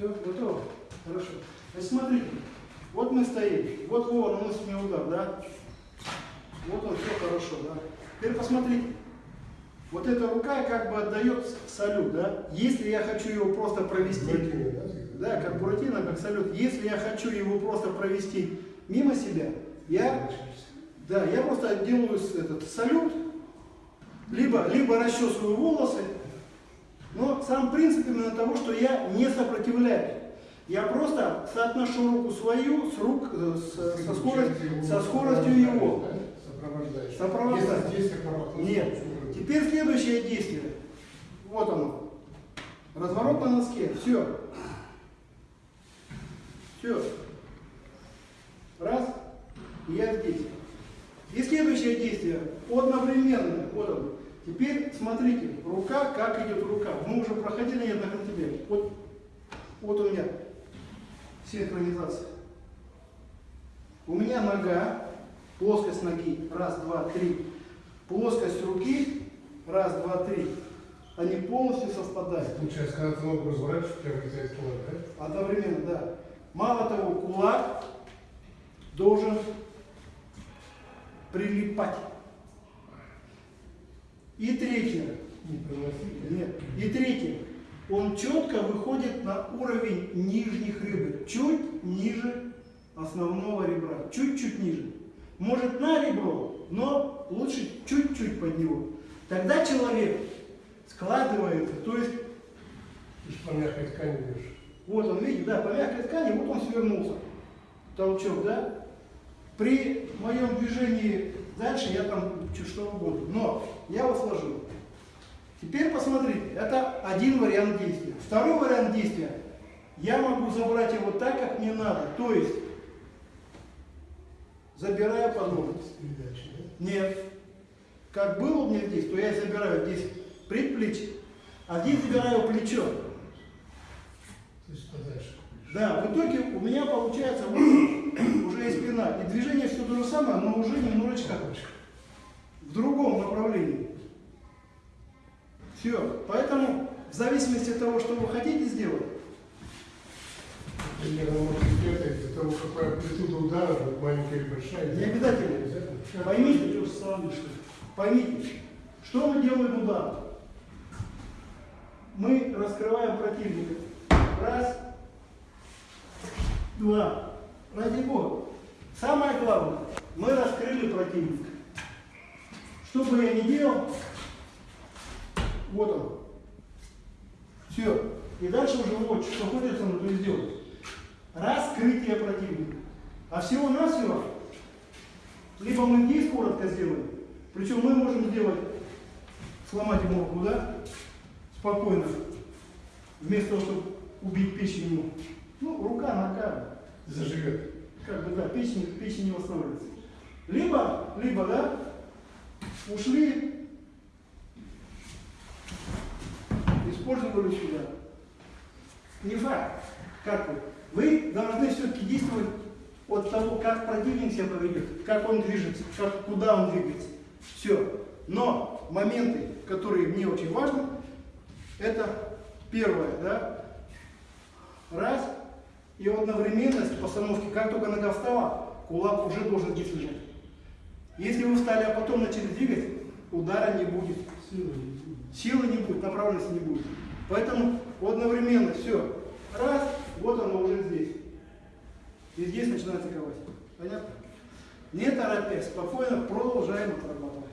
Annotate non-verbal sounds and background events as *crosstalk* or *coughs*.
Все, готово? Хорошо. Значит, смотрите. Вот мы стоим. Вот Вова наносит мне удар, да? Вот он, все хорошо, да? Теперь посмотрите. Вот эта рука как бы отдает салют, да? Если я хочу его просто провести... Буратино, да? Да, как Буратино, как салют. Если я хочу его просто провести мимо себя, я, да, я просто делаю этот салют, либо, либо расчесываю волосы, но сам принцип именно того, что я не сопротивляюсь. Я просто соотношу руку свою с рук, э, с- со, скоростью, со скоростью его. Сопровождаешь. Сопровождаю. Если здесь как работа. Нет. Теперь следующее действие. Вот оно. Разворот на носке. Все. Все. Раз. И я здесь. И следующее действие. Одновременно. Вот он. Теперь смотрите. Рука, как идет рука. Мы уже проходили неоднократно. Вот, вот у меня синхронизация. У меня нога, плоскость ноги, раз, два, три. Плоскость руки, раз, два, три. Они полностью совпадают. Получается, когда ты ногу разворачиваешь, прям вылезает кулак, да? Одновременно, да. Мало того, кулак должен прилипать. И третье. Не приносить. Нет. И третье. Он четко выходит на уровень нижних ребер. Чуть ниже основного ребра. Чуть-чуть ниже. Может на ребро, но лучше чуть-чуть под него. Тогда человек складывается, то есть по мягкой ткани бьешь. Вот он, видите, да, по мягкой ткани, вот он свернулся. Толчок, да? При моем движении дальше я там что угодно. Но я его сложил. Теперь посмотрите, это один вариант действия. Второй вариант действия. Я могу забрать его так, как мне надо. То есть, передачей, да? Нет. Как было у меня здесь, то я забираю здесь предплечье, а здесь забираю плечо. То есть подальше. Да, в итоге у меня получается вот *coughs* уже и спина. И движение все то же самое, но уже немножечко в другом направлении. Все. Поэтому в зависимости от того, что вы хотите сделать, из-за того, какая амплитуда удара, маленькая или большая. не обязательно. Поймите, поймите, что мы делаем удар. Мы раскрываем противника. Раз, два. Ради Бога. Самое главное, мы раскрыли противника. Что бы я ни делал, вот он. Все. И дальше уже вот, что хочется, и сделать. Раскрытие противника. А всего-навсего, либо мы здесь коротко сделаем, причем мы можем сделать, сломать ему руку, да, спокойно, вместо того, чтобы убить печень ему. Ну, рука, нога, Заживет. как бы, да, печень, печень не восстанавливается. Либо, либо, да, ушли, использовали сюда. Не факт. Как вы? Вы должны все-таки действовать от того, как противник себя поведет, как он движется, как, куда он двигается. Все. Но моменты, которые мне очень важны, это первое, да, раз, и одновременность постановки, как только нога встала, кулак уже должен здесь лежать. Если вы встали, а потом начали двигать, удара не будет. силы не будет. Направленности не будет. Поэтому одновременно все. Раз, вот оно уже здесь. И здесь начинается ковать. Понятно? Не торопясь, спокойно продолжаем отрабатывать.